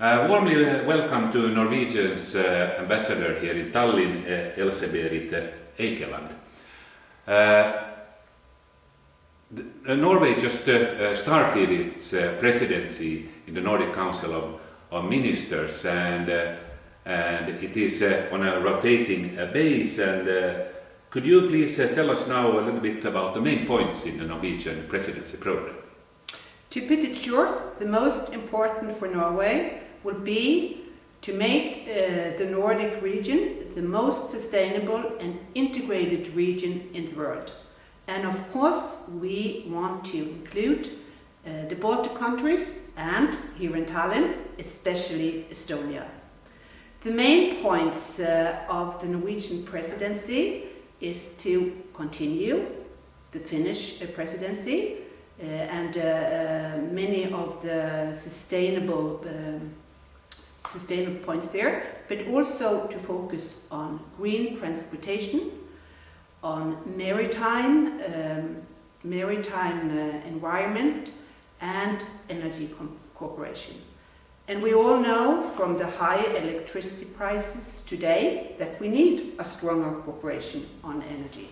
Uh, warmly uh, welcome to Norwegian's uh, ambassador here in Tallinn, uh, Else-Berit uh, Eikeland. Uh, the- Norway just started its presidency in the Nordic Council of, of Ministers and, and it is on a rotating base and could you please tell us now a little bit about the main points in the Norwegian presidency program? To put it short, the most important for Norway would be to make uh, the Nordic region the most sustainable and integrated region in the world. And of course, we want to include uh, the Baltic countries and here in Tallinn, especially Estonia. The main points uh, of the Norwegian presidency is to continue the Finnish uh, presidency uh, and uh, many of the sustainable um, sustainable points there, but also to focus on green transportation, on maritime um, maritime uh, environment, and energy cooperation. And we all know from the high electricity prices today that we need a stronger cooperation on energy.